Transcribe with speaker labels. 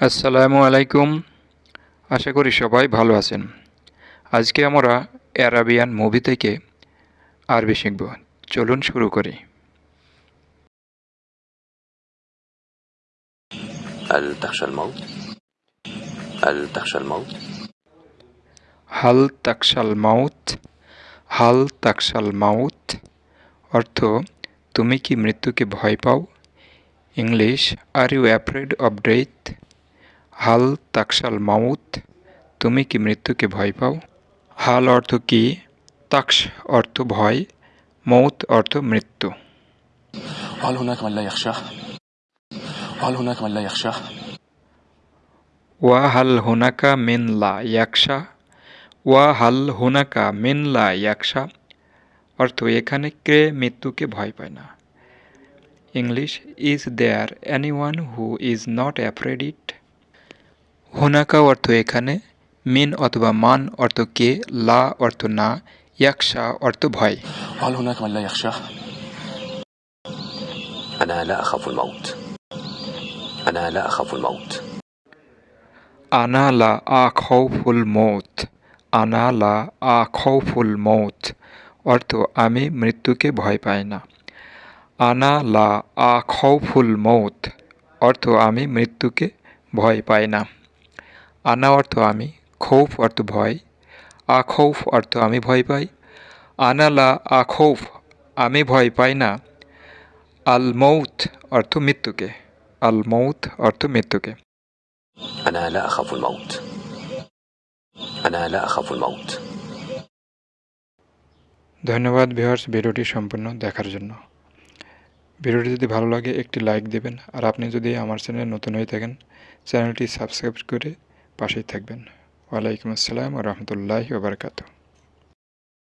Speaker 1: আসসালামু আলাইকুম আশা করি সবাই ভালো আছেন আজকে আমরা অ্যারাবিয়ান মুভি থেকে আরবি শিখব চলুন শুরু করি
Speaker 2: هل تخشى الموت؟ هل تخشى الموت؟
Speaker 1: হাল তাকসাল মাউত হাল তাকসাল মাউত অর্থ তুমি কি মৃত্যুকে ভয় পাও English are you afraid of death হাল তাকসাল মামুত তুমি কি মৃত্যুকে ভয় পাও? হাল অর্থ কি? তাকস অর্থ ভয় মৌত অর্থ মৃত্যু। ওয়া হাল হোনাকা মিনলা ইয়াকশা ওয়া হাল হোনাকা মিনলা ইয়াকশা অর্থ এখানে কে মৃত্যুকে ভয় পায় না। English is there any one who is not afraid it হুনাকা অর্থ এখানে মিন অথবা মান অর্থ কে লা অর্থ না ইয়াকশা অর্থ ভয়
Speaker 2: هل هناك من لا يخشاه؟ أنا لا أخاف الموت أنا لا أخاف الموت
Speaker 1: আনা লা আ খৌফুল মৌত আনা লা আ খৌফুল মৌত অর্থ আমি মৃত্যুকে ভয় পাই না আনা লা আ খৌফুল মৌত অর্থ আমি মৃত্যুকে ভয় পাই না আনা অর্থ আমি খৌফ অর্থ ভয় আখৌফ অর্থ আমি ভয় পাই। আনালা আখৌফ আমি ভয় পাই না। আল মৌথ অর্থ মৃত্যুকে আল মৌথ অর্থ মৃত্যুকে। ধন্যবাদ ভিউয়ার্স ভিডিওটি সম্পূর্ণ দেখার জন্য। ভিডিওটি যদি ভালো লাগে একটি লাইক দেবেন। আর আপনি যদি আমার চ্যানেলে নতুন হয়ে থাকেন চ্যানেলটি সাবস্ক্রাইব করে পাশেই থাকবেন। ওয়ালাইকুম আসসালাম রহমতুল্লাহি ওবরকাতু